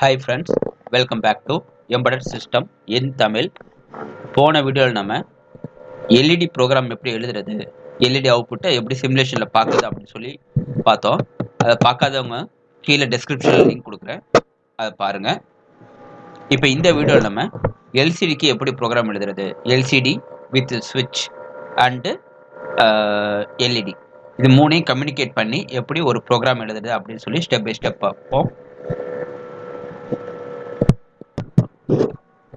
Hi friends welcome back to embedded system in Tamil போன வீடியோவில் நம்ம எல்இடி ப்ரோக்ராம் எப்படி எழுதுறது எல்இடி அவுட்புட்டை எப்படி சிமுலேஷனில் பார்க்குது அப்படின்னு சொல்லி பார்த்தோம். அதை பார்க்காதவங்க கீழே டெஸ்கிரிப்ஷனில் லிங்க் கொடுக்குறேன். அதை பாருங்கள் இப்போ இந்த வீடியோவில் நம்ம எல்சிடிக்கு எப்படி ப்ரோக்ராம் எழுதுறது எல்சிடி வித் ஸ்விட்ச் அண்டு எல்இடி இது மூணையும் கம்யூனிகேட் பண்ணி எப்படி ஒரு ப்ரோக்ராம் எழுதுறது அப்படின்னு சொல்லி ஸ்டெப் பை ஸ்டெப் பார்ப்போம்.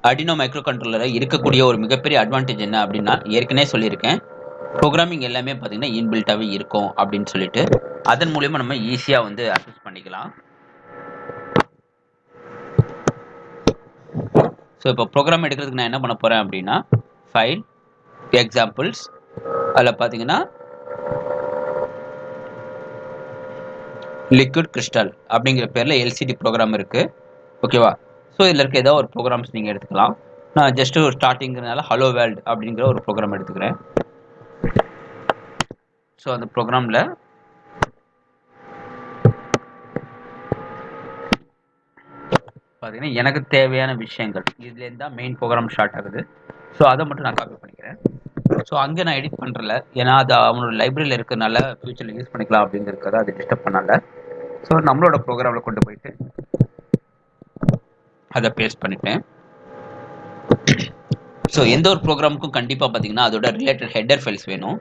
அடினோ மைக்ரோ கண்ட்ரோலரில் இருக்கக்கூடிய ஒரு மிகப்பெரிய அட்வான்டேஜ் என்ன அப்படின்னா ஏற்கனவே சொல்லியிருக்கேன் ப்ரோக்ராமிங் எல்லாமே பார்த்தீங்கன்னா இன்பில்ட்டாகவே இருக்கும் அப்படின்னு சொல்லிட்டு அதன் மூலயமா நம்ம ஈஸியாக வந்து அக்சஸ் பண்ணிக்கலாம். ஸோ இப்போ ப்ரோக்ராம் எடுக்கிறதுக்கு நான் என்ன பண்ண போகிறேன் அப்படின்னா ஃபைல் எக்ஸாம்பிள்ஸ் அதில் பார்த்தீங்கன்னா லிக்விட் கிறிஸ்டல் அப்படிங்கிற பேரில் எல்சிடி ப்ரோக்ராம் இருக்குது ஓகேவா ஸோ இதில் இருக்க ஏதோ ஒரு ப்ரோக்ராம்ஸ் நீங்கள் எடுத்துக்கலாம். நான் ஜஸ்ட் ஒரு ஸ்டார்டிங்கிறதுனால ஹலோ வேர்ல்டு அப்படிங்கிற ஒரு ப்ரோக்ராம் எடுத்துக்கிறேன். ஸோ அந்த ப்ரோக்ராமில் பார்த்தீங்கன்னா எனக்கு தேவையான விஷயங்கள். இதுலேருந்து தான் மெயின் ப்ரோக்ராம் ஸ்டார்ட் ஆகுது. ஸோ அதை மட்டும் நான் காப்பி பண்ணிக்கிறேன். ஸோ அங்கே நான் எடிட் பண்ணுறல ஏன்னா அது அவனோட லைப்ரரியில் இருக்கிறனால ஃபியூச்சரில் யூஸ் பண்ணிக்கலாம் அப்படிங்கிறதுக்காக அது டிஸ்டர்ப் பண்ணல ஸோ நம்மளோட ப்ரோக்ராமில் கொண்டு போயிட்டு அதை பேஸ்ட் பண்ணிட்டேன். ஸோ எந்த ஒரு ப்ரோக்ராமுக்கும் கண்டிப்பாக பார்த்தீங்கன்னா அதோட ரிலேட்டட் ஹெட்டர் ஃபைல்ஸ் வேணும்.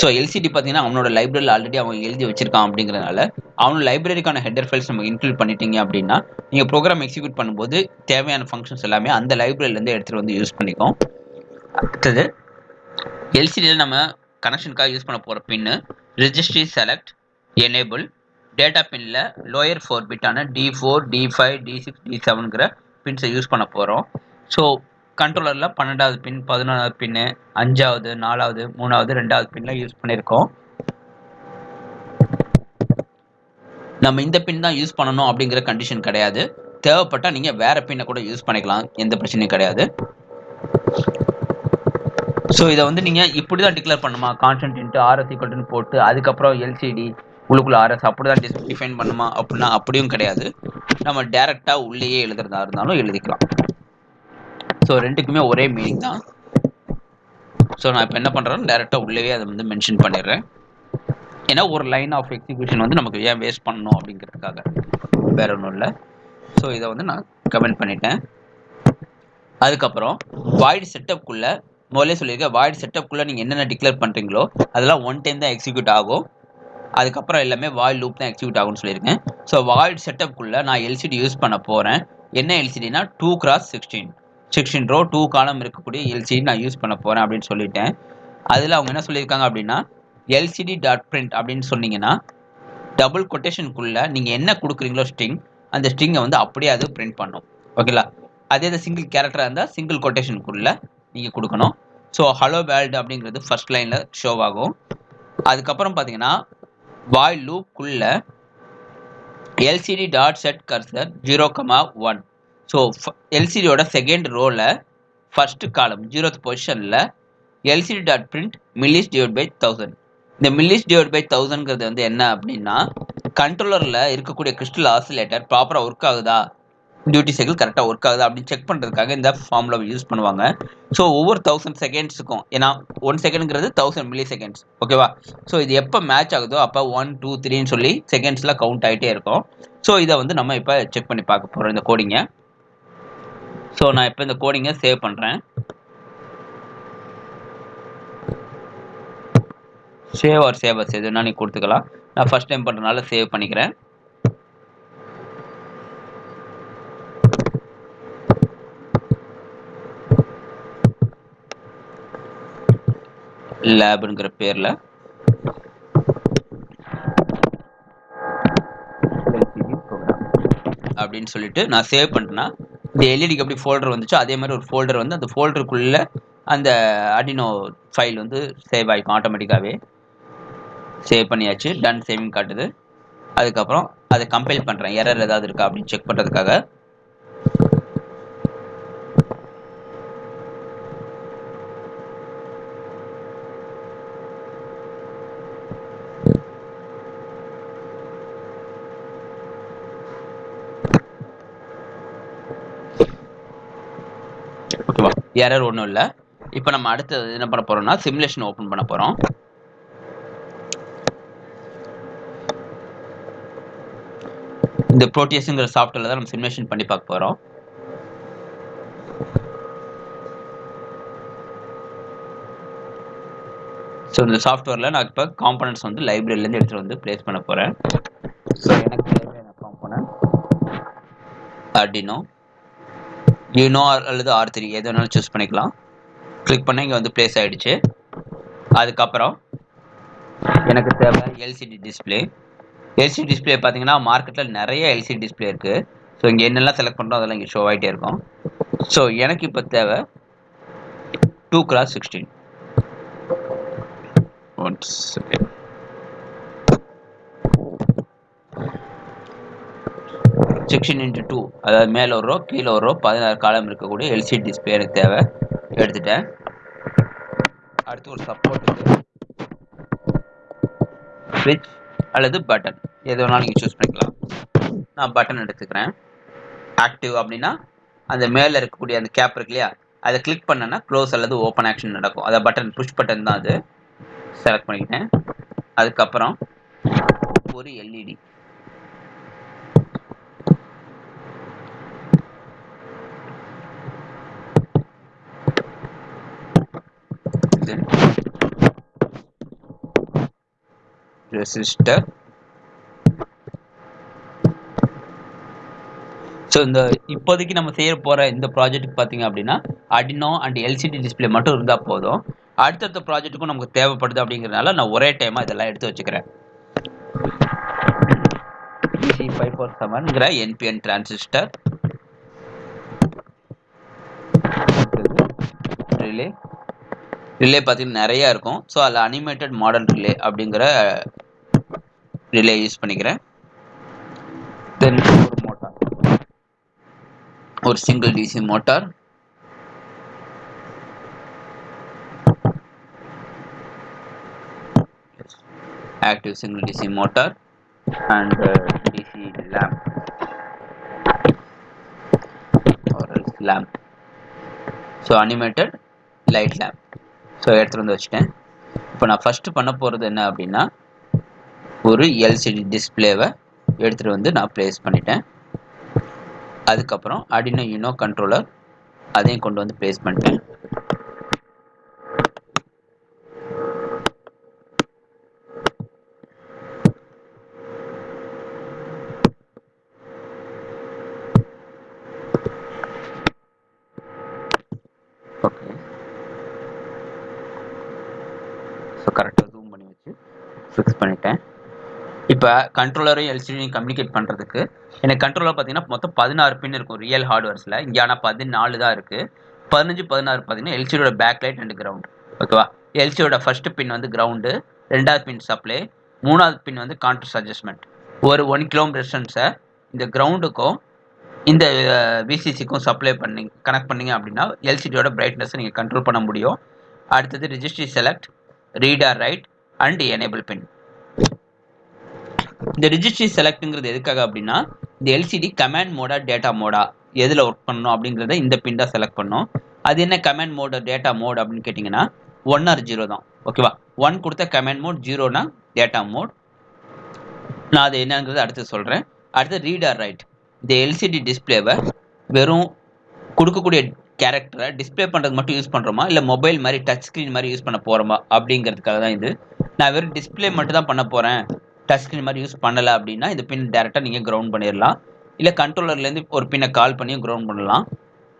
ஸோ எல்சிடி பார்த்தீங்கன்னா அவனோட லைப்ரரியில் ஆல்ரெடி அவன் எழுதி வச்சிருக்கான் அப்படிங்கிறனால அவனோட லைப்ரரிக்கான ஹெட்டர் ஃபைல்ஸ் நம்ம இன்க்ளூட் பண்ணிட்டீங்க அப்படின்னா நீங்கள் ப்ரோக்ராம் எக்ஸிக்யூட் பண்ணும்போது தேவையான ஃபங்க்ஷன்ஸ் எல்லாமே அந்த லைப்ரரியிலேருந்து எடுத்துகிட்டு வந்து யூஸ் பண்ணிக்கும் அடுத்தது எல்சிடியில் நம்ம கனெக்ஷனுக்காக யூஸ் பண்ண போகிற pin registry select enable data பின்னில் lower four பிட்டான D four D five D six D செவனுங்கிற பின்ஸை யூஸ் பண்ண போகிறோம் ஸோ கண்ட்ரோலரில் பன்னெண்டாவது பின் பதினொன்றாவது பின்னு அஞ்சாவது நாலாவது மூணாவது ரெண்டாவது பின்லாம் யூஸ் பண்ணியிருக்கோம் நம்ம இந்த பின் தான் யூஸ் பண்ணணும் அப்படிங்கிற கண்டிஷன் கிடையாது. தேவைப்பட்டால் நீங்கள் வேறு பின்னை கூட யூஸ் பண்ணிக்கலாம். எந்த பிரச்சனையும் கிடையாது. ஸோ இதை வந்து நீங்கள் இப்படி தான் டிக்ளேர் பண்ணுமா கான்ஸ்டன்ட் இன்ட்டு ஆர்எஸ் ஈக்குவல்ட்டுன்னு போட்டு அதுக்கப்புறம் எல்சிடி உள்ளுக்குள்ள ஆர்எஸ் அப்படி தான் டிஸ் டிஃபைன் பண்ணுமா அப்படின்னா அப்படியும் கிடையாது. நம்ம டேரெக்டாக உள்ளேயே எழுதுறதா இருந்தாலும் எழுதிக்கலாம். ஸோ ரெண்டுக்குமே ஒரே மீனிங் தான். ஸோ நான் இப்போ என்ன பண்ணுறேன் டேரெக்டாக உள்ளேயே அதை வந்து மென்ஷன் பண்ணிடுறேன். ஏன்னா ஒரு லைன் ஆஃப் எக்ஸிக்யூஷன் வந்து நமக்கு ஏன் வேஸ்ட் பண்ணணும் அப்படிங்கிறதுக்காக. வேற ஒன்றும் இல்லை. ஸோ இதை வந்து நான் கமெண்ட் பண்ணிட்டேன். அதுக்கப்புறம் வாய்டு செட்டப்குள்ளே முதல்ல சொல்லியிருக்கேன் வாய்டு செட்டப்குள்ளே நீங்கள் என்னென்ன டிக்ளேர் பண்ணுறீங்களோ அதெல்லாம் ஒன் டைம் தான் எக்ஸிக்யூட் ஆகும். அதுக்கப்புறம் எல்லாமே வாயில் லூப் தான் எக்ஸிக்யூட் ஆகும்னு சொல்லியிருக்கேன். ஸோ வாய்ட் செட்டப்குள்ளே நான் எல்சிடி யூஸ் பண்ண போகிறேன் என்ன எல்சிடினா two cross sixteen sixteen row two column இருக்கக்கூடிய எல்சிடி நான் யூஸ் பண்ண போகிறேன் அப்படின்னு சொல்லிட்டேன். அதில் அவங்க என்ன சொல்லியிருக்காங்க அப்படின்னா எல்சிடி டாட் பிரிண்ட் அப்படின்னு சொன்னீங்கன்னா டபுள் கொட்டேஷனுக்குள்ளே நீங்கள் என்ன கொடுக்குறீங்களோ ஸ்ட்ரிங் அந்த ஸ்ட்ரிங்கை வந்து அப்படியே அது பிரிண்ட் பண்ணும். ஓகேங்களா அதே இது சிங்கிள் கேரக்டராக இருந்தால் சிங்கிள் கொட்டேஷனுக்குள்ளே நீங்கள் கொடுக்கணும். ஸோ ஹலோ வேர்ல்டு அப்படிங்கிறது ஃபர்ஸ்ட் லைனில் ஷோ ஆகும். அதுக்கப்புறம் பார்த்தீங்கன்னா வாய் லூப்புக்குள்ள LCD dot set cursor zero comma one so எல்சிடியோட second ரோவில் ஃபஸ்ட்டு காலம் ஜீரோத் பொசிஷனில் LCD dot print millis divide by thousand இந்த மில்லிஸ் டிவைட் பை தௌசண்ட்ங்கிறது வந்து என்ன அப்படின்னா கண்ட்ரோலரில் இருக்கக்கூடிய கிறிஸ்டல் ஆசிலேட்டர் ப்ராப்பராக ஒர்க் ஆகுதா? டியூட்டி சைக்கிள் கரெக்டாக ஒர்க் ஆகுது அப்படின்னு செக் பண்ணுறதுக்காக இந்த ஃபார்முலா யூஸ் பண்ணுவாங்க. ஸோ ஒவ்வொரு தௌசண்ட் செகண்ட்ஸுக்கும் ஏன்னா ஒன் செகண்ட்ங்கிறது தௌசண்ட் மில்லி செகண்ட்ஸ் ஓகேவா ஸோ இது எப்போ மேட்ச் ஆகுதோ அப்போ ஒன் டூ த்ரீன்னு சொல்லி செகண்ட்ஸில் கவுண்ட் ஆகிட்டே இருக்கும். ஸோ இதை வந்து நம்ம இப்போ செக் பண்ணி பார்க்க போகிறோம் இந்த கோடிங்கை ஸோ நான் இப்போ இந்த கோடிங்கை சேவ் பண்ணுறேன் சேவ் ஆர் சேவர்ஸ் எதுனா நீ கொடுத்துக்கலாம். நான் ஃபஸ்ட் டைம் பண்ணுறதுனால சேவ் பண்ணிக்கிறேன். லேபுங்கிற பேரில். அப்படின்னு சொல்லிட்டு நான் சேவ் பண்ணிட்டேன்னா இந்த எல்இடிக்கு எப்படி ஃபோல்டர் வந்துச்சோ அதே மாதிரி ஒரு ஃபோல்டர் வந்து அந்த ஃபோல்டருக்குள்ளே அந்த அடினோ ஃபைல் வந்து சேவ் ஆகிக்கும் ஆட்டோமேட்டிக்காகவே சேவ் பண்ணியாச்சு. டன் சேவிங் காட்டுது. அதுக்கப்புறம் அதை கம்பைல் பண்ணுறேன் எரர் ஏதாவது இருக்கா அப்படின்னு செக் பண்ணுறதுக்காக எரர் ஒன்றும் இல்லை. இப்போ நம்ம அடுத்தது என்ன பண்ண போறோம்னா சிமுலேஷன் ஓப்பன் பண்ண போறோம். இந்த ப்ரோட்டியஸுங்கிற சாஃப்ட்வேர்ல தான் நம்ம சிமுலேஷன் பண்ணி பார்க்க போறோம். ஸோ இந்த சாஃப்ட்வேரில் நான் இப்போ காம்பனன்ட்ஸ் வந்து லைப்ரரியிலேருந்து எடுத்துகிட்டு வந்து ப்ளேஸ் பண்ண போகிறேன் ஸோ எனக்கு தேவையான காம்பனன்ட் அர்டினோ யூனோ அல்லது ஆர் த்ரீ எது வேணாலும் சூஸ் பண்ணிக்கலாம். கிளிக் பண்ண இங்கே வந்து ப்ளேஸ் ஆகிடுச்சு அதுக்கப்புறம் எனக்கு தேவை எல்சிடி டிஸ்பிளே எல்சிடி டிஸ்பிளே பார்த்தீங்கன்னா மார்க்கெட்டில் நிறைய எல்சிடி டிஸ்பிளே இருக்குது ஸோ இங்கே என்னெல்லாம் செலக்ட் பண்ணுறோம் அதெல்லாம் இங்கே ஷோ ஆகிட்டே இருக்கும். ஸோ எனக்கு இப்போ தேவை two cross sixteen one second section into two அதாவது மேலே ஒரு ரோ கீழே ஒரு ரோ பதினாறு காலம் இருக்கக்கூடிய எல்சிடி டிஸ்பிளே எனக்கு தேவை. எடுத்துட்டேன். அடுத்து ஒரு சப்போர்ட்டுக்கு ஸ்விட்ச் அல்லது பட்டன் எது வேணாலும் நீங்கள் சூஸ் பண்ணிக்கலாம். நான் பட்டன் எடுத்துக்கிறேன். ஆக்டிவ் அப்படின்னா அந்த மேலே இருக்கக்கூடிய அந்த கேப் இருக்கு இல்லையா? அதை கிளிக் பண்ணேன்னா க்ளோஸ் அல்லது ஓப்பன் ஆக்ஷன் நடக்கும். அதை பட்டன் புஷ் பட்டன் தான் அது. செலக்ட் பண்ணிக்கிட்டேன். அதுக்கப்புறம் ஒரு எல்இடி ரெசிஸ்டர் ஸோ இந்த இப்போதைக்கு நம்ம செய்ய போகிற இந்த ப்ராஜெக்ட்டுக்கு பார்த்தீங்க அப்படின்னா அடினோ அண்ட் எல்சிடி டிஸ்பிளே மட்டும் இருந்தால் போதும். அடுத்தடுத்த ப்ராஜெக்ட்டுக்கும் நமக்கு தேவைப்படுது அப்படிங்கிறனால நான் ஒரே டைமாக இதெல்லாம் எடுத்து வச்சுக்கிறேன். சி ஃபைவ் ஃபோர் செவன்ங்கிற என்பிஎன் டிரான்சிஸ்டர் ரிலே ரிலே பார்த்தீங்கன்னா நிறையா இருக்கும். ஸோ அதில் அனிமேட்டட் மாடல் ரிலே அப்படிங்கிற ரிலே யூஸ் பண்ணிக்கிறேன். தென் ஒரு மோட்டார் ஒரு single DC motor active single DC motor and uh, DC lamp. Or else lamp. So animated light lamp. So எடுத்துகிட்டு வந்து வச்சுட்டேன். இப்போ நான் ஃபஸ்ட்டு பண்ண போகிறது என்ன அப்படின்னா ஒரு எல்சிடி டிஸ்பிளேவை எடுத்துகிட்டு வந்து நான் ப்ளேஸ் பண்ணிட்டேன். அதுக்கப்புறம் அடினோ யூனோ கண்ட்ரோலர் அதையும் கொண்டு வந்து ப்ளேஸ் பண்ணிட்டேன் ஓகே ஸோ கரெக்டாக ஜூம் பண்ணி வச்சு ஃபிக்ஸ் பண்ணிட்டேன் இப்போ கண்ட்ரோலரையும் எல்சிடியும் கம்யூனிகேட் பண்ணுறதுக்கு எனக்கு கண்ட்ரோலர் பார்த்தீங்கன்னா மொத்தம் பதினாறு பின் இருக்கும் ரியல் ஹார்ட்வேர்ஸில் இங்கே ஆனால் பதினாலு தான் இருக்குது பதினஞ்சு பதினாறு பார்த்தீங்கன்னா எல்சிடியோட பேக் லைட் அண்ட் கிரவுண்ட் ஓகேவா எல்சியோட ஃபர்ஸ்ட் பின் வந்து கிரவுண்டு ரெண்டாவது பின் சப்ளை மூணாவது பின் வந்து கான்ட்ரஸ் அட்ஜஸ்ட்மெண்ட் ஒரு ஒன் கிலோமீட்டர் ரெசிஸ்டன்ஸை இந்த கிரவுண்டுக்கும் இந்த விசிசிக்கும் சப்ளை பண்ணி கனெக்ட் பண்ணீங்க அப்படின்னா எல்சிடியோட பிரைட்னஸை நீங்கள் கண்ட்ரோல் பண்ண முடியும். அடுத்தது registry select read or write and enable pin இந்த ரிஜிஸ்ட்ரி செலக்ட்ங்கிறது எதுக்காக அப்படின்னா இந்த எல்சிடி கமாண்ட் மோடா டேட்டா மோடா எதில் ஒர்க் பண்ணணும் அப்படிங்கிறத இந்த பின் தான் செலக்ட் பண்ணோம். அது என்ன கமாண்ட் மோட டேட்டா மோட் அப்படின்னு கேட்டிங்கன்னா ஒன் ஆர் ஜீரோ தான். ஓகேவா ஒன் கொடுத்த கமாண்ட் மோட் ஜீரோனா டேட்டா மோட் நான் அது என்னங்கிறது அடுத்து சொல்கிறேன் அடுத்து ரீடர் ரைட் இந்த எல்சிடி டிஸ்பிளேவை வெறும் கொடுக்கக்கூடிய கேரக்டரை டிஸ்பிளே பண்ணுறது மட்டும் யூஸ் பண்ணுறோமா இல்லை மொபைல் மாதிரி டச் ஸ்க்ரீன் மாதிரி யூஸ் பண்ண போகிறோமா அப்படிங்கிறதுக்காக தான் இது. நான் வெறும் டிஸ்பிளே மட்டும் தான் பண்ண போகிறேன் டச் ஸ்க்ரீன் மாதிரி யூஸ் பண்ணலை அப்படின்னா இந்த பின் டேரெக்டாக நீங்கள் கிரவுண்ட் பண்ணிடலாம் இல்லை கண்ட்ரோலர்லேருந்து ஒரு பின்னை கால் பண்ணியும் கிரவுண்ட் பண்ணலாம்.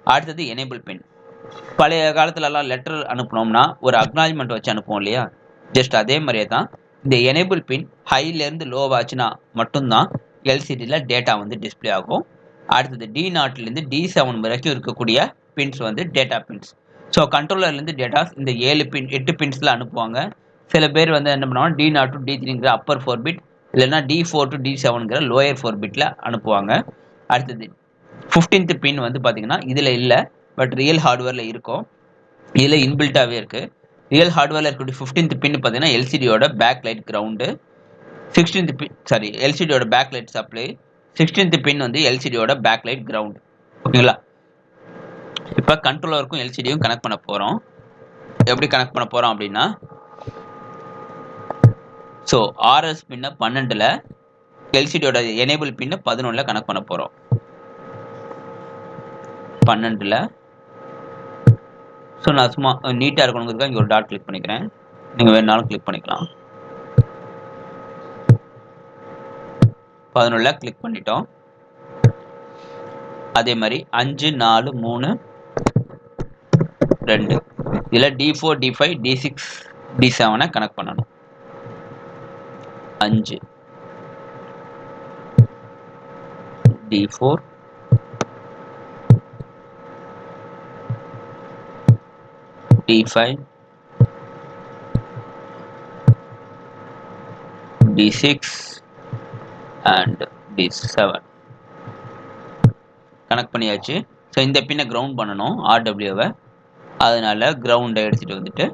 அடுத்தது எனேபிள் பின் பழைய காலத்துலலாம் லெட்டர் அனுப்புனோம்னா ஒரு அக்னாலஜ்மெண்ட் வச்சு அனுப்புவோம் இல்லையா? ஜஸ்ட் அதே மாதிரியே தான். இந்த எனேபிள் பின் ஹைலேருந்து லோவாச்சுன்னா மட்டும்தான் எல்சிடியில் டேட்டா வந்து டிஸ்பிளே ஆகும். அடுத்தது டி நாட்லேருந்து டி செவன் வரைக்கும் இருக்கக்கூடிய பின்ஸ் வந்து டேட்டா பின்ஸ் ஸோ கண்ட்ரோலர்லேருந்து டேட்டாஸ் இந்த ஏழு பின் எட்டு பின்ஸில் அனுப்புவாங்க. சில பேர் வந்து என்ன பண்ணுவாங்க டி நாட் டு டி த்ரீங்கிற அப்பர் ஃபோர் பிட் இல்லைன்னா டி ஃபோர் டு டி செவனுங்கிற லோயர் ஃபோர் பிட்டில் அனுப்புவாங்க. அடுத்தது ஃபிஃப்டீன்த் பின் வந்து பார்த்தீங்கன்னா இதில் இல்லை பட் ரியல் ஹார்ட்வேரில் இருக்கும். இதில் இன்பில்ட்டாகவே இருக்குது ரியல் ஹார்ட்வேரில் இருக்கக்கூடிய ஃபிஃப்டீன்த் பின் பார்த்தீங்கன்னா எல்சிடியோட back light ground sixteenth pin sorry எல்சிடியோட back light supply sixteenth pin வந்து எல்சிடியோட பேக் லைட் கிரவுண்ட் ஓகேங்களா இப்போ கண்ட்ரோலருக்கும் எல்சிடியும் கனெக்ட் பண்ண போகிறோம் எப்படி கனெக்ட் பண்ண போகிறோம் அப்படின்னா ஸோ ஆர்எஸ் பின்ன பன்னெண்டில் எல்சிடியோட எனேபிள் பின்ன பதினொன்றில் கனெக்ட் பண்ண போகிறோம் பன்னெண்டில். ஸோ நான் சும்மா நீட்டாக இருக்கணுங்கிறதுக்காக இங்கே ஒரு டாட் கிளிக் பண்ணிக்கிறேன். நீங்கள் வேணாலும் கிளிக் பண்ணிக்கலாம். பதினொன்றில் கிளிக் பண்ணிட்டோம். அதே மாதிரி அஞ்சு நாலு மூணு ரெண்டு. இதில் D four D five D six D செவனை connect பண்ணணும். அஞ்சு. D four D five D six and D seven connect பண்ணியாச்சு. ஸோ இந்த பின்னை கிரவுண்ட் பண்ணணும் ஆர்டபிள்யூவை அதனால கிரவுண்டை எடுத்துகிட்டு வந்துட்டு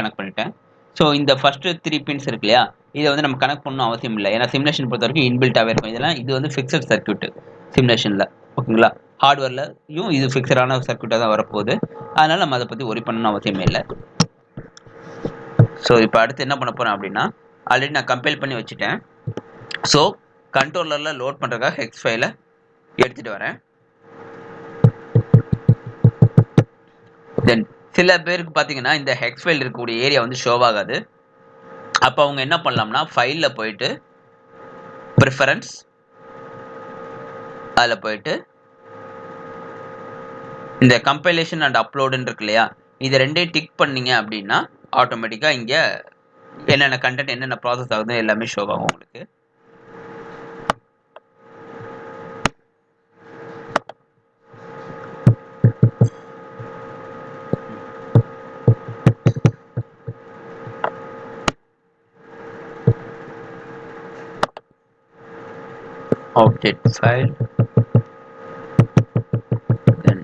கனெக்ட் பண்ணிட்டேன். ஸோ இந்த ஃபர்ஸ்ட் த்ரீ பின்ஸ் இருக்கு இல்லையா இதை வந்து நம்ம கனெக்ட் பண்ணணும் அவசியம் இல்லை. ஏன்னா சிமுலேஷன் பொறுத்த வரைக்கும் இன்பில்ட்டாகவே இருக்கும். இதெல்லாம் இது வந்து ஃபிக்ஸட் சர்க்கியூட் சிமுலேஷனில் ஓகேங்களா? ஹார்ட்வேர்லையும் இது ஃபிக்ஸடான சர்க்கியூட்டாக தான் வரப்போகுது. அதனால் நம்ம அதை பற்றி ஒரி பண்ணணும் அவசியமே இல்லை. ஸோ இப்போ அடுத்து என்ன பண்ண போகிறேன் அப்படின்னா ஆல்ரெடி நான் கம்பைல் பண்ணி வச்சுட்டேன். ஸோ கண்ட்ரோலரில் லோட் பண்ணுறதுக்காக ஹெக்ஸ் ஃபைலை எடுத்துகிட்டு வரேன். தென் சில பேருக்கு பார்த்தீங்கன்னா இந்த ஹெக்ஸ் ஃபைல் இருக்கக்கூடிய ஏரியா வந்து ஷோவாகாது ஆகாது. அப்போ அவங்க என்ன பண்ணலாம்னா ஃபைலில் போயிட்டு ப்ரிஃபரன்ஸ் அதில் போயிட்டு இந்த கம்பைலேஷன் அண்ட் அப்லோடுன்னு இருக்கு இல்லையா இது ரெண்டையும் டிக் பண்ணீங்க அப்படின்னா ஆட்டோமேட்டிக்காக இங்கே என்னென்ன கண்டென்ட் என்னென்ன ப்ராசஸ் ஆகுது எல்லாமே ஷோ ஆகும் உங்களுக்கு. object file then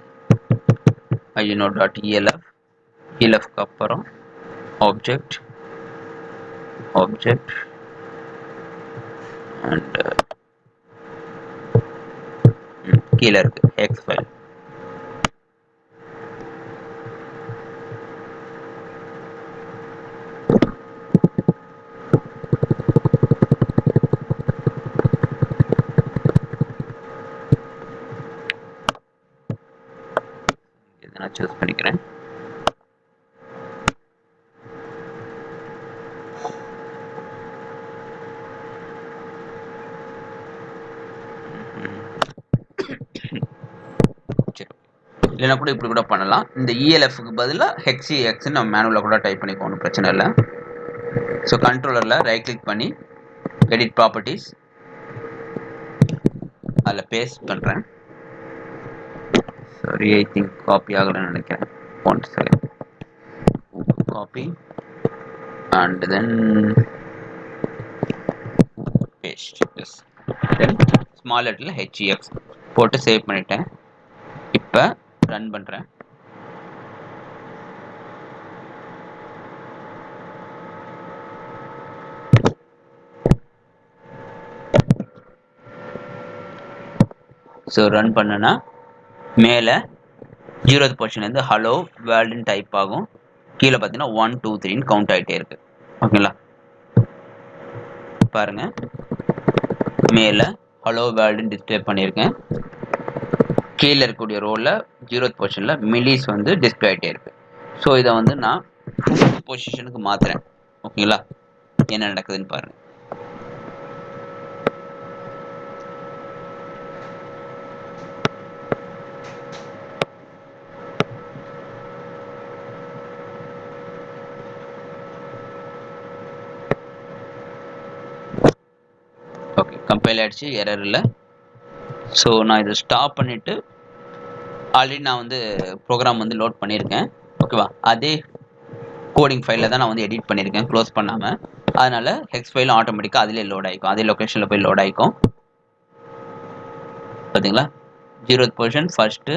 ino.elf elf க்கு அப்புறம் object object and uh, ம், கீழே இருக்கு hex file இதை நான் சூஸ் பண்ணிக்கிறேன் இல்லைனா கூட இப்படி கூட பண்ணலாம். இந்த இஎல்எஃப்க்கு பதிலாக ஹெக்ஸி எக்ஸ்ன்னு நம்ம மேனுவலில் கூட டைப் பண்ணிக்கோ ஒன்றும் பிரச்சனை இல்லை. ஸோ கண்ட்ரோலரில் ரைட் கிளிக் பண்ணி எடிட் ப்ராப்பர்ட்டிஸ் அதில் பேஸ்ட் பண்ணுறேன் சாரி ஐ திங்க் காப்பி ஆகலைன்னு நினைக்கிறேன். One second copy and then paste S then small லெட்டரில் ஹெச்இஎஃப் போட்டு சேவ் பண்ணிட்டேன். இப்போ ரன் பண்ணுறேன் ஸோ ரன் பண்ணனா மேலே ஜீரோத் பொசிஷன்லேருந்து ஹலோ வேர்ல்டுன்னு டைப் ஆகும். கீழே பார்த்தீங்கன்னா ஒன் டூ த்ரீன்னு கவுண்ட் ஆகிட்டே இருக்கு. ஓகேங்களா பாருங்க. மேலே ஹலோ வேர்ல்டுன்னு டிஸ்பிளே பண்ணியிருக்கேன். கீழே இருக்கக்கூடிய ரோவில் ஜீரோத் பொசிஷனில் மில்லிஸ் வந்து டிஸ்பிளே ஆகிட்டே இருக்கு. ஸோ இதை வந்து நான் ஃபிஃப்த் பொசிஷனுக்கு மாற்றுறேன் ஓகேங்களா என்ன நடக்குதுன்னு பாருங்கள் கம்பைல் ஆயிடுச்சு எரர் இல்லை. ஸோ நான் இதை ஸ்டாப் பண்ணிவிட்டு ஆல்ரெடி நான் வந்து ப்ரோக்ராம் வந்து லோட் பண்ணியிருக்கேன். ஓகேவா அதே கோடிங் ஃபைலில் தான் நான் வந்து எடிட் பண்ணியிருக்கேன் க்ளோஸ் பண்ணாமல் அதனால் ஹெக்ஸ் ஃபைலும் ஆட்டோமேட்டிக்காக அதிலே லோட் ஆகிக்கும் அதே லொக்கேஷனில் போய் லோட் ஆகிக்கும் பார்த்தீங்களா zeroth position first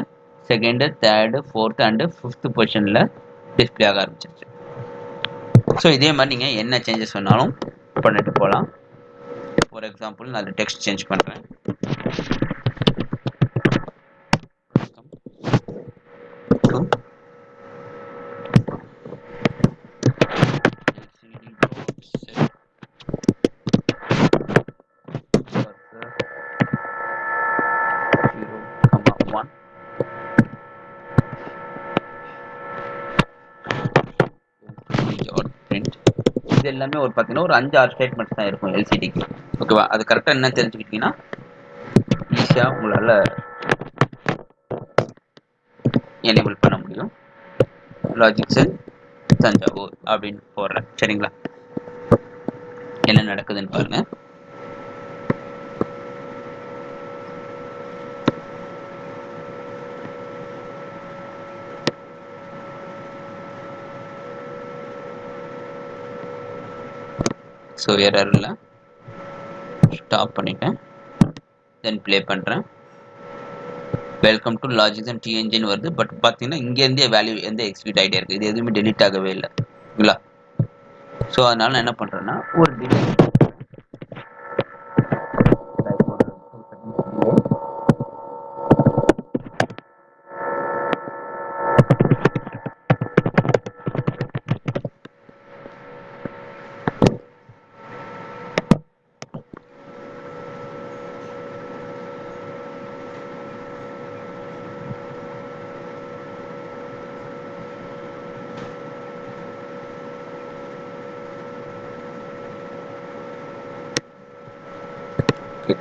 second third fourth and fifth பொசிஷனில் டிஸ்பிளே ஆக ஆரம்பிச்சிருச்சு. ஸோ இதே மாதிரி நீங்கள் என்ன சேஞ்சஸ் வேணாலும் பண்ணிட்டு போகலாம் ஃபார் எக்ஸாம்பிள் நான் டெக்ஸ்ட் சேஞ்ச் பண்ணுறேன் இது எல்லாமே ஒரு பார்த்தீங்கன்னா ஒரு அஞ்சு ஆறு ஸ்டேட்மெண்ட்ஸ் தான் இருக்கும் எல்சிடிக்கு ஓகேவா அது கரெக்டாக என்ன தெரிஞ்சுக்கிட்டீங்கன்னா ஈஸியாக உங்களால் எனேபிள் பண்ண முடியும். லாஜிக்ஸ் தஞ்சாவூர் அப்படின்னு போடுறேன் சரிங்களா? என்ன நடக்குதுன்னு பாருங்க. ஸோ எரரில் ஸ்டாப் பண்ணிட்டேன். தென் ப்ளே பண்ணுறேன் வெல்கம் டு லாஜிக்ஸ் அண்ட் டிஎன்ஜின் வருது. பட் பார்த்தீங்கன்னா இங்கேருந்தே வேல்யூ எந்த எக்ஸிக்யூட் ஆகிட்டே இருக்குது இது எதுவுமே டெலிட் ஆகவே இல்லை. இல்லைங்களா ஸோ அதனால நான் என்ன பண்ணுறேன்னா ஒரு delete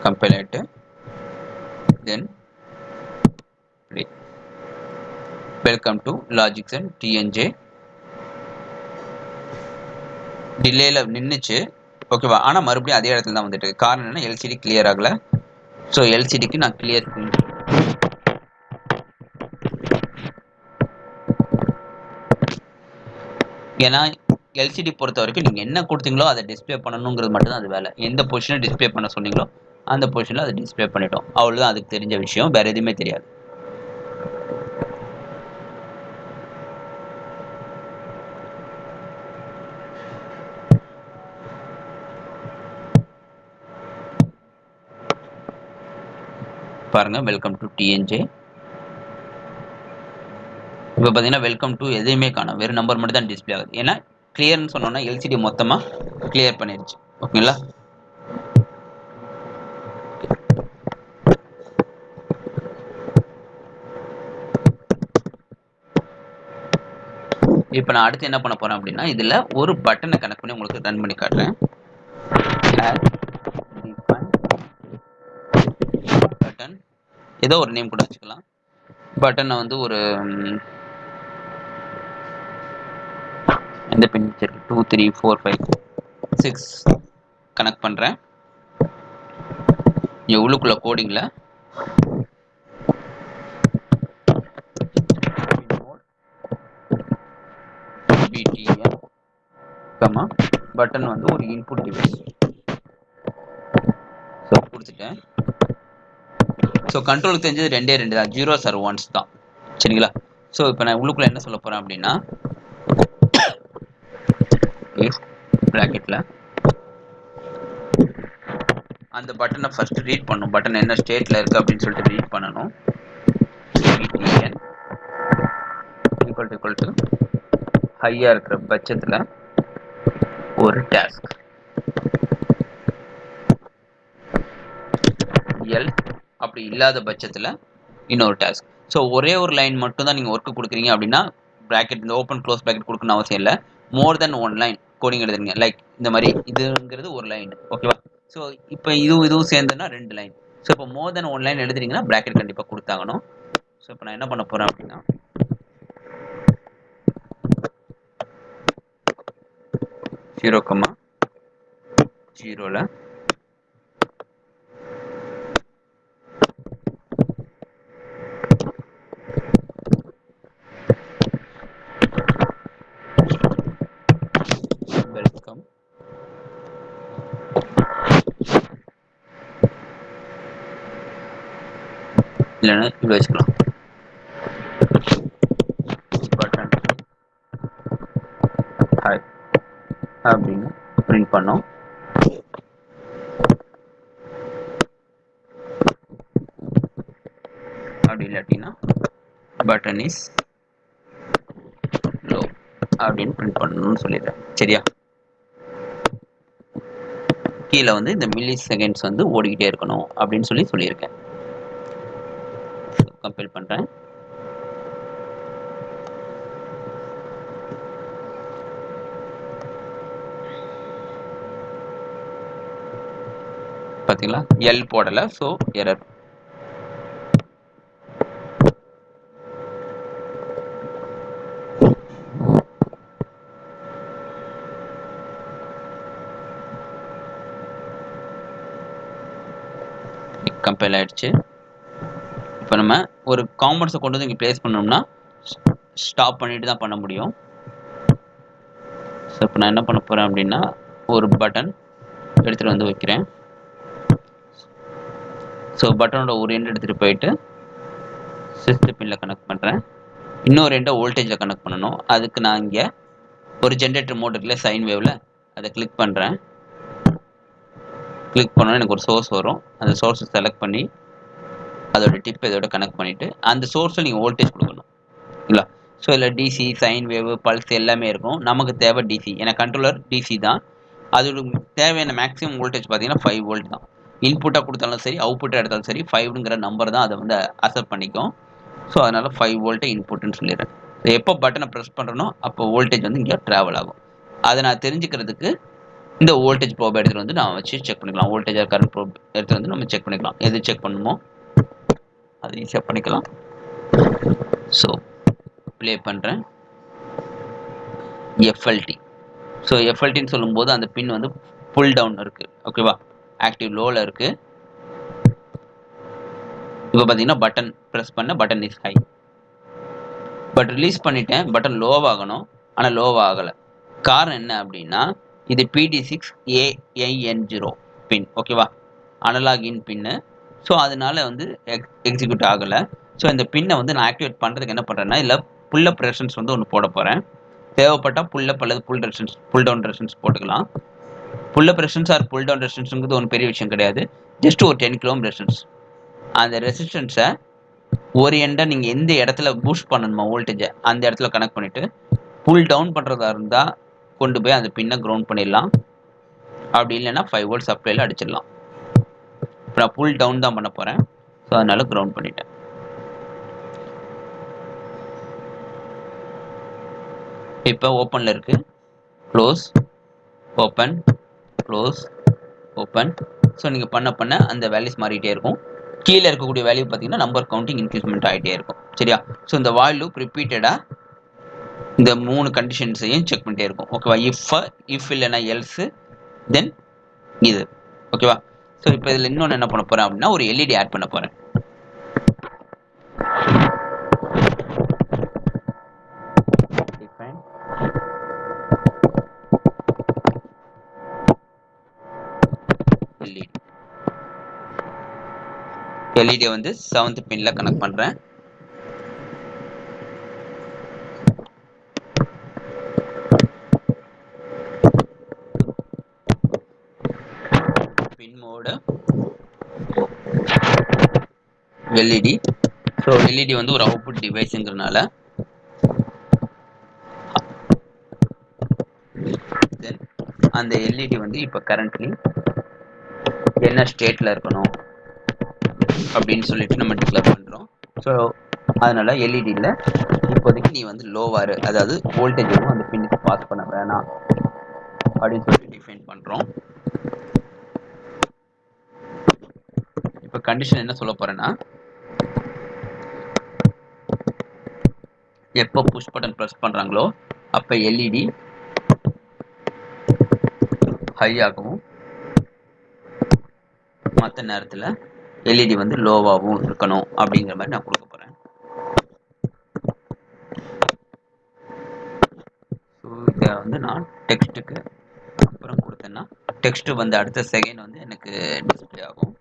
compile ஆயிட்டு then read. welcome to logics and tnj டிலேல நின்றுச்சு ஓகேவா ஆனால் மறுபடியும் அதே இடத்துல தான் வந்துட்டு காரணம் என்ன எல்சிடி கிளியர் ஆகலை. ஸோ எல்சிடிக்கு நான் கிளியர் ஏன்னா எல்சிடி பொறுத்த வரைக்கும் நீங்கள் என்ன கொடுத்தீங்களோ அதை டிஸ்ப்ளே பண்ணணுங்கிறது மட்டும் தான் அது வேலை. எந்த பொசிஷனை டிஸ்ப்ளே பண்ண சொன்னீங்களோ அந்த பொசிஷனில் அதை டிஸ்பிளே பண்ணிட்டோம். அவ்வளோதான் அதுக்கு தெரிஞ்ச விஷயம். வேறு எதுவுமே தெரியாது. பாருங்க வெல்கம் டு டிஎன்ஜே இப்போ பார்த்தீங்கன்னா வெல்கம் டு எதையுமே காணும். வெறும் நம்பர் மட்டும் தான் டிஸ்ப்ளே ஆகுது. ஏன்னா கிளியர்னு சொன்னோன்னா எல்சிடி மொத்தமாக கிளியர் பண்ணிடுச்சு ஓகேங்களா இப்போ நான் அடுத்து என்ன பண்ண போறேன் அப்படின்னா இதில் ஒரு பட்டனை கனெக்ட் பண்ணி உங்களுக்கு ரன் பண்ணி காட்டுறேன். பட்டன் ஏதோ ஒரு நேம் கூட வச்சுக்கலாம். பட்டனை வந்து ஒரு இந்த பின் வச்சிருக்கு two three four five six connect பண்ணுறேன் இங்கே உள்ளுக்குள்ள கோடிங்கில் பிடிஎன் கமா பட்டன் வந்து ஒரு இன்புட் டிவைஸ் ஸோ கொடுத்துட்டேன். ஸோ கண்ட்ரோலுக்கு தெரிஞ்சது ரெண்டே ரெண்டு தான். ஜீரோ சார் ஒன்ஸ் தான். சரிங்களா? ஸோ இப்போ நான் உள்ளுக்குள்ள என்ன சொல்ல போகிறேன் அப்படின்னா ப்ராக்கெட்டில் அந்த பட்டனை ஃபர்ஸ்ட் ரீட் பண்ணும் பட்டன் என்ன ஸ்டேட்டில் இருக்குது அப்படின்னு சொல்லிட்டு ரீட் பண்ணணும். ஈக்குவல் டு ஈக்குவல் டு ஹையாக இருக்கிற பட்சத்தில் ஒரு டாஸ்க் எல் அப்படி இல்லாத பட்சத்தில் இன்னொரு டாஸ்க் ஸோ ஒரே ஒரு லைன் மட்டும் தான் நீங்கள் ஒர்க்கு கொடுக்குறீங்க அப்படின்னா ப்ராக்கெட் இந்த ஓப்பன் க்ளோஸ் ப்ராக்கெட் கொடுக்கணும் அவசியம் இல்லை. More than one line coding எழுதுறீங்க. லைக் இந்த மாதிரி இதுங்கிறது ஒரு லைன் ஓகேவா ஸோ இப்போ இதுவும் இதுவும் சேர்ந்துன்னா ரெண்டு லைன் ஸோ இப்போ மோர் தென் ஒன் லைன் எழுதுறீங்கன்னா ப்ராக்கெட் கண்டிப்பாக கொடுத்தாகணும். ஸோ இப்போ நான் என்ன பண்ண போகிறேன் அப்படின்னா ஜீரோ கம்மா ஜீரோவில் வெல்கம் இல்லைன்னா இப்படி வச்சுக்கலாம் அப்படின்னு பிரிண்ட் பண்ணோம். அப்படி இல்லாட்டின்னா பட்டன் இஸ் லோ அப்படின்னு பிரிண்ட் பண்ணணும்னு சொல்லிடுறேன். சரியா? கீழே வந்து இந்த மில்லி செகண்ட்ஸ் வந்து ஓடிக்கிட்டே இருக்கணும் அப்படின்னு சொல்லி சொல்லியிருக்கேன். கம்பேர் பண்ணுறேன் பார்த்தீங்களா எல் போடலை ஸோ எரர் கம்பைல் ஆயிடுச்சு. இப்போ நம்ம ஒரு காம்பவுண்ட்ஸை கொண்டு வந்து இங்கே ப்ளேஸ் பண்ணோம்னா ஸ்டாப் பண்ணிட்டு தான் பண்ண முடியும். ஸோ இப்போ நான் என்ன பண்ண போகிறேன் அப்படின்னா ஒரு பட்டன் எடுத்துகிட்டு வந்து வைக்கிறேன். ஸோ பட்டனோட ஒரு எண்டு எடுத்துகிட்டு போயிட்டு சிஸ்ட் பின்னில் கனெக்ட் பண்ணுறேன் இன்னொரு எண்டை வோல்டேஜில் கனெக்ட் பண்ணணும். அதுக்கு நான் இங்கே ஒரு ஜென்ரேட்டர் மோட் இருக்குல்ல சைன் வேவில் அதை கிளிக் பண்ணுறேன் கிளிக் பண்ணோன்னா எனக்கு ஒரு சோர்ஸ் வரும். அந்த சோர்ஸை செலக்ட் பண்ணி அதோட டிப் இதோட கனெக்ட் பண்ணிவிட்டு அந்த சோர்ஸில் நீங்கள் வோல்டேஜ் கொடுக்கணும். இல்லை? ஸோ இதில் டிசி சைன் வேவ் பல்ஸ் எல்லாமே இருக்கும். நமக்கு தேவை டிசி ஏன்னா கண்ட்ரோலர் டிசி தான். அதோட தேவையான மேக்ஸிமம் வோல்டேஜ் பார்த்தீங்கன்னா ஃபைவ் வோல்ட் தான். இன்புட்டாக கொடுத்தாலும் சரி அவுட்புட்டாக எடுத்தாலும் சரி ஃபைவ்ங்கிற நம்பர் தான் அதை வந்து அசெப்ட் பண்ணிக்கும். ஸோ அதனால் ஃபைவ் வோல்ட்டே இன்புட்டுன்னு சொல்லிடுறேன். எப்போ பட்டனை ப்ரெஸ் பண்ணுறனோ அப்போ வோல்டேஜ் வந்து இங்கே ட்ராவல் ஆகும். அதை நான் தெரிஞ்சுக்கிறதுக்கு இந்த வோல்டேஜ் ப்ரோப் எடுத்துகிட்டு வந்து நான் வச்சு செக் பண்ணிக்கலாம். வோல்டேஜ் கரண்ட் ப்ரோப் எடுத்துகிட்டு வந்து நம்ம செக் பண்ணிக்கலாம். எது செக் பண்ணணுமோ அது ஈஸியாக பண்ணிக்கலாம். ஸோ ப்ளே பண்ணுறேன் எஃப்எல்டி ஸோ எஃப்எல்டின்னு சொல்லும்போது அந்த பின் வந்து புல் டவுன் இருக்குது ஓகேவா ஆக்டிவ் லோவில் இருக்குது இப்போ பார்த்தீங்கன்னா பட்டன் ப்ரெஸ் பண்ண button is high but release பண்ணிட்டேன் பட்டன் லோவாகணும் ஆனால் லோவாகலை காரணம் என்ன அப்படின்னா இது பிடி சிக்ஸ் ஏஐஎன் ஜீரோ பின் ஓகேவா அனலாக் இன் பின்னு ஸோ அதனால வந்து எக் எக்ஸிக்யூட் ஆகலை. ஸோ இந்த பின்னை வந்து நான் ஆக்டிவேட் பண்ணுறதுக்கு என்ன பண்ணுறேன்னா இல்லை புல்லப் ரெசன்ஸ் வந்து ஒன்று போட போகிறேன் தேவைப்பட்டால் புல்லப் அல்லது புல் ரெசன்ஸ் புல் டவுன் ரெசன்ஸ் போட்டுக்கலாம். Pull up resistance or pull down ரெசிஸ்டன்ஸுங்கிறது ஒன்றும் பெரிய விஷயம் கிடையாது. ஜஸ்ட் ஒரு டென் கிலோம் ரெசிஸ்டன்ஸ் அந்த ரெசிஸ்டன்ஸை ஒரு எண்டை நீங்கள் எந்த இடத்துல பூஸ்ட் பண்ணணுமா வோல்டேஜை அந்த இடத்துல கனெக்ட் பண்ணிவிட்டு புல் டவுன் பண்ணுறதா இருந்தால் கொண்டு போய் அந்த பின்னை க்ரௌண்ட் பண்ணிடலாம். அப்படி இல்லைன்னா ஃபைவ் வோல்ட் சப்ளைல அடிச்சிடலாம். இப்போ நான் புல் டவுன் தான் பண்ண போகிறேன் ஸோ அதனால க்ரௌண்ட் பண்ணிட்டேன். இப்போ ஓப்பனில் இருக்குது close open close open so நீங்கள் பண்ண பண்ண அந்த வேல்யூஸ் மாறிட்டே இருக்கும். கீழே இருக்கக்கூடிய வேல்யூ பார்த்தீங்கன்னா நம்பர் கவுண்டிங் இன்க்ரீஸ்மெண்ட் ஆகிட்டே இருக்கும். சரியா? ஸோ இந்த வால் லூப் ரிப்பீட்டடாக இந்த மூணு கண்டிஷன்ஸையும் செக் பண்ணிட்டே இருக்கும். ஓகேவா இஃப் இஃப் இல்லைன்னா எல்ஸு தென் இது. ஓகேவா ஸோ இப்போ இதில் இன்னொன்று என்ன பண்ண போகிறேன் அப்படின்னா ஒரு எல்இடி ஆட் பண்ண போகிறேன் எல்இடி எல்இடியை வந்து செவன்த் பின்ல கனெக்ட் பண்ணுறேன் pin mode LED so LED வந்து ஒரு அவுட்புட் டிவைஸுங்கிறனால தென் அந்த எல்இடி வந்து இப்போ கரண்ட்லி என்ன ஸ்டேட்டில் இருக்கணும்? அப்படின்னு சொல்லிட்டு நம்ம டிக்ளேர் பண்ணுறோம் ஸோ அதனால எல்இடியில் இப்போதைக்கு நீ வந்து லோவாரு அதாவது வோல்டேஜ் எதுவும் அந்த பின்னுக்கு பாஸ் பண்ண வேணாம். அப்படின்னு சொல்லிட்டு டிஃபைன் பண்ணுறோம் இப்போ கண்டிஷன் என்ன சொல்ல போகிறேன்னா எப்போ புஷ் பட்டன் ப்ரெஸ் பண்ணுறாங்களோ அப்போ எல்இடி ஹை ஆகவும் மற்ற நேரத்தில் எல்இடி வந்து லோவாகவும் இருக்கணும் அப்படிங்கிற மாதிரி நான் கொடுக்க போகிறேன் ஸோ இதை வந்து நான் டெக்ஸ்ட்டுக்கு அப்புறம் கொடுத்தேன்னா டெக்ஸ்ட்டு வந்து அடுத்த செகண்ட் வந்து எனக்கு டிஸ்பிளே ஆகும்.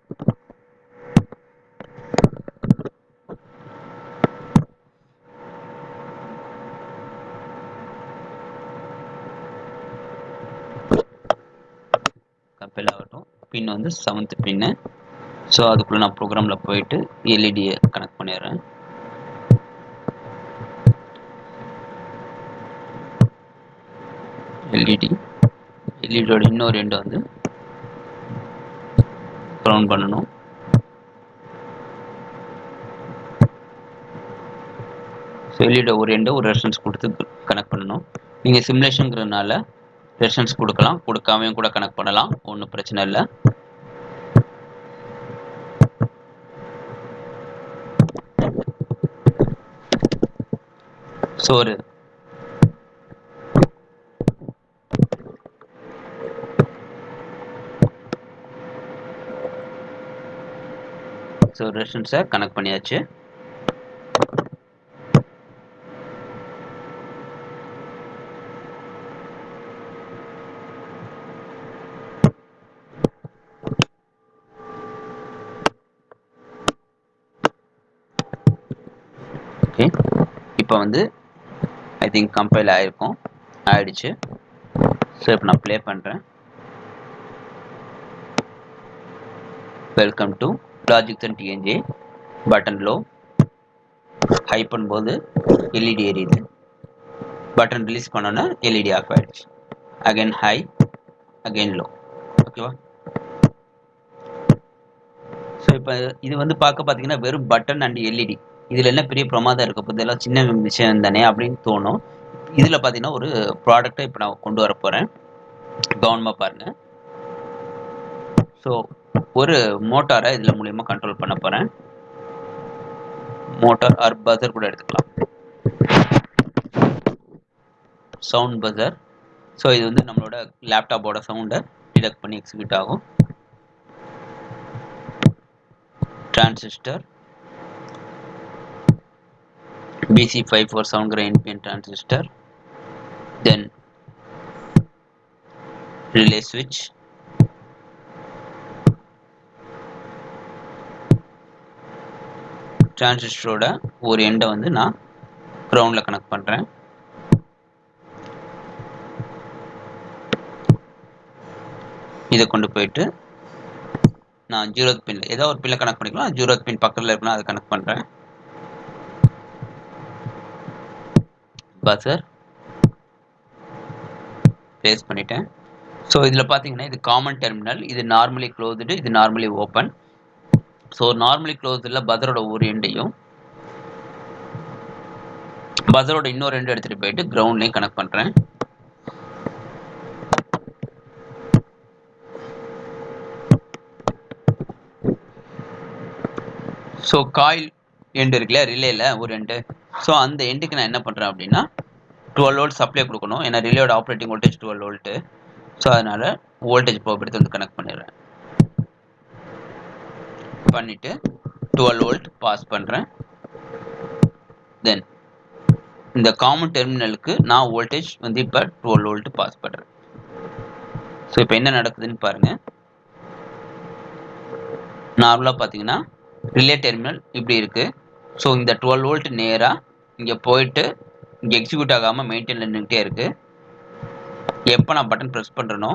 கம்பெல் ஆகட்டும். பின் வந்து செவன்த் பின்னு ஸோ அதுக்குள்ளே நான் ப்ரோக்ராமில் போயிட்டு எல்இடியை கனெக்ட் பண்ணிடுறேன். எல்இடி எல்இடியோட இன்னொரு எண்டை வந்து ப்ரௌன் பண்ணணும். ஸோ எல்இடியோட ஒரு எண்டை ஒரு ரெஷன்ஸ் கொடுத்து கனெக்ட் பண்ணணும். நீங்கள் சிமுலேஷனுங்கிறதுனால ரெஷன்ஸ் கொடுக்கலாம். கொடுக்காமையும் கூட கனெக்ட் பண்ணலாம். ஒன்றும் பிரச்சனை இல்லை. சோறு. ஸோ ரெஸ்டன்ஸை கனெக்ட் பண்ணியாச்சு ஓகே இப்போ வந்து ஐ திங்க் கம்பைல் ஆகிருக்கும் ஆயிடுச்சு. ஸோ இப்போ நான் ப்ளே பண்ணுறேன் welcome to logic and TNJ button low high பண்ணும்போது எல்இடி எரியுது. பட்டன் ரிலீஸ் பண்ணோன்னே எல்இடி ஆஃப் ஆயிடுச்சு. அகைன் ஹை அகைன் லோ ஓகேவா ஸோ இப்போ இது வந்து பார்க்க பார்த்தீங்கன்னா வெறும் பட்டன் அண்ட் எல்இடி இதில் என்ன பெரிய பிரமாதம் இருக்க போது இதெல்லாம் சின்ன விஷயம் தானே அப்படின்னு தோணும். இதில் பார்த்தீங்கன்னா ஒரு ப்ராடக்டை இப்போ நான் கொண்டு வர போகிறேன் கவனமாக பாருங்கள் ஸோ ஒரு மோட்டாரை இதில் மூலயமா கண்ட்ரோல் பண்ண போகிறேன் மோட்டார் ஆர் பசர் கூட எடுத்துக்கலாம். சவுண்ட் பசர் ஸோ இது வந்து நம்மளோட லேப்டாப்போட சவுண்டை டிடெக்ட் பண்ணி எக்ஸிக்யூட் ஆகும். Transistor BC547 NPN transistor. Then relay switch. டிரான்சிஸ்டரோட ஒரு எண்டை வந்து நான் க்ரௌண்டில் கனெக்ட் பண்ணுறேன் இதை கொண்டு போயிட்டு நான் ஜீரோத் பின்ல ஏதோ ஒரு பின்ல கனெக்ட் பண்ணிக்கலாம். ஜீரோத் பின் பக்கத்தில் இருக்குன்னா அதை கனெக்ட் பண்ணுறேன் சார். பேஸ் பண்ணிட்டேன். ஸோ இதில் பார்த்தீங்கன்னா இது காமன் டெர்மினல் இது நார்மலி க்ளோஸ்டு இது நார்மலி ஓப்பன் ஸோ நார்மலி க்ளோஸ்டில் பதரோட ஒரு எண்டையும் பதரோட இன்னொரு ரெண்டு எடுத்துகிட்டு போயிட்டு கிரவுண்ட்லேயும் கனெக்ட் பண்ணுறேன் ஸோ காயில் எண்டு இருக்குல்ல ரிலேயில் ஒரு எண்டு. ஸோ அந்த எண்டுக்கு நான் என்ன பண்ணுறேன் அப்படின்னா டுவெல் வோல்ட் சப்ளை கொடுக்கணும். ஏன்னா ரிலேயோட operating voltage twelve volt so அதனால் வோல்டேஜ் ப்ரோப் எடுத்து வந்து கனெக்ட் பண்ணிடுறேன். பண்ணிவிட்டு டுவெல் வோல்ட் பாஸ் பண்ணுறேன் தென் இந்த காமன் டெர்மினலுக்கு நான் வோல்டேஜ் வந்து இப்போ டுவெல் வோல்ட் பாஸ் பண்ணுறேன் ஸோ இப்போ என்ன நடக்குதுன்னு பாருங்கள் நார்மலாக பார்த்தீங்கன்னா ரிலே டெர்மினல் இப்படி இருக்குது ஸோ இந்த டுவெல் வோல்ட் நேராக இங்கே போயிட்டு இங்கே எக்ஸிக்யூட் ஆகாமல் மெயின்டைனில் நின்றுட்டே இருக்குது எப்போ நான் பட்டன் ப்ரெஸ் பண்ணுறனோ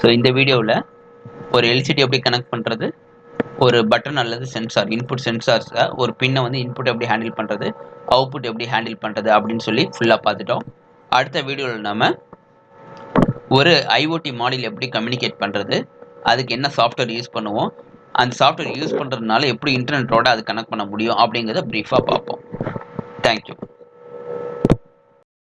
ஸோ இந்த வீடியோவில் ஒரு எல்சிடி எப்படி கனெக்ட் பண்ணுறது ஒரு பட்டன் அல்லது சென்சார் இன்புட் சென்சார்ஸை ஒரு பின்னை வந்து இன்புட் எப்படி ஹேண்டில் பண்ணுறது அவுட்புட் எப்படி ஹேண்டில் பண்ணுறது அப்படின்னு சொல்லி ஃபுல்லாக பார்த்துட்டோம். அடுத்த வீடியோவில் நம்ம ஒரு ஐஓடி மாடல் எப்படி கம்யூனிகேட் பண்ணுறது அதுக்கு என்ன சாஃப்ட்வேர் யூஸ் பண்ணுவோம் அந்த சாஃப்ட்வேர் யூஸ் பண்ணுறதுனால எப்படி இன்டர்நெட்டோட அது கனெக்ட் பண்ண முடியும் அப்படிங்கிறத ப்ரீஃபாக பார்ப்போம். தேங்க்யூ